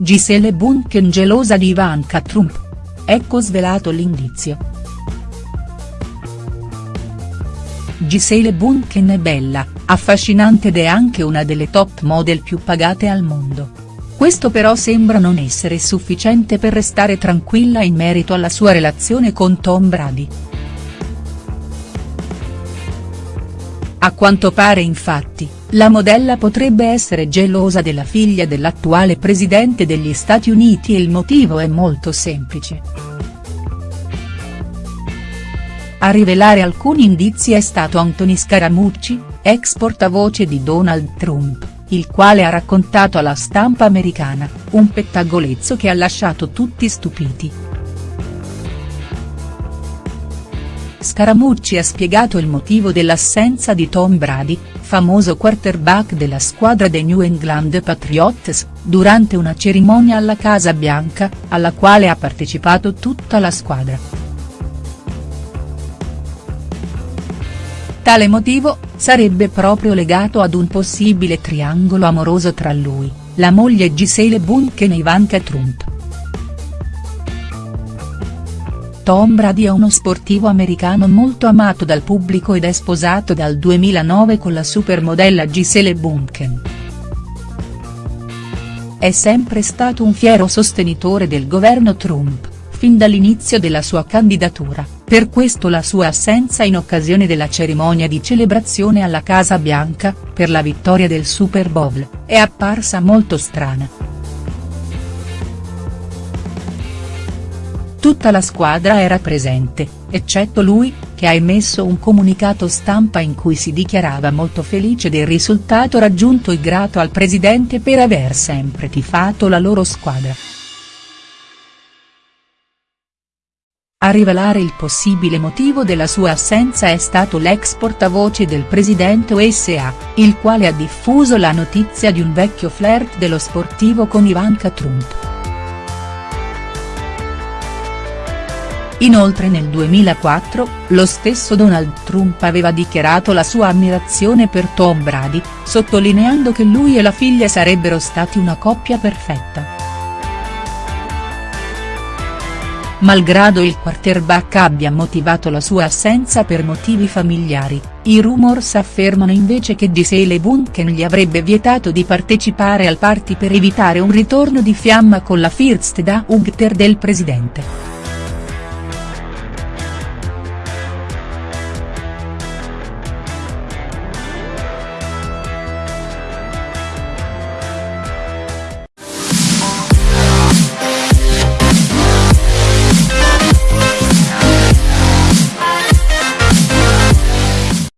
Gisele Bunchen gelosa di Ivanka Trump. Ecco svelato l'indizio. Gisele Bunchen è bella, affascinante ed è anche una delle top model più pagate al mondo. Questo però sembra non essere sufficiente per restare tranquilla in merito alla sua relazione con Tom Brady. A quanto pare infatti, la modella potrebbe essere gelosa della figlia dell'attuale presidente degli Stati Uniti e il motivo è molto semplice. A rivelare alcuni indizi è stato Anthony Scaramucci, ex portavoce di Donald Trump, il quale ha raccontato alla stampa americana, un pettegolezzo che ha lasciato tutti stupiti. Scaramucci ha spiegato il motivo dell'assenza di Tom Brady, famoso quarterback della squadra dei New England Patriots, durante una cerimonia alla Casa Bianca, alla quale ha partecipato tutta la squadra. Tale motivo, sarebbe proprio legato ad un possibile triangolo amoroso tra lui, la moglie Gisele Bunchen e Ivanka Trump. Tom Brady è uno sportivo americano molto amato dal pubblico ed è sposato dal 2009 con la supermodella Gisele Bunchen. È sempre stato un fiero sostenitore del governo Trump, fin dall'inizio della sua candidatura per questo la sua assenza in occasione della cerimonia di celebrazione alla Casa Bianca, per la vittoria del Super Bowl, è apparsa molto strana. Tutta la squadra era presente, eccetto lui, che ha emesso un comunicato stampa in cui si dichiarava molto felice del risultato raggiunto e grato al presidente per aver sempre tifato la loro squadra. A rivelare il possibile motivo della sua assenza è stato l'ex portavoce del presidente USA, il quale ha diffuso la notizia di un vecchio flirt dello sportivo con Ivanka Trump. Inoltre nel 2004, lo stesso Donald Trump aveva dichiarato la sua ammirazione per Tom Brady, sottolineando che lui e la figlia sarebbero stati una coppia perfetta. Malgrado il quarterback abbia motivato la sua assenza per motivi familiari, i rumors affermano invece che Gisele Bunchen gli avrebbe vietato di partecipare al party per evitare un ritorno di fiamma con la First Daughter del presidente.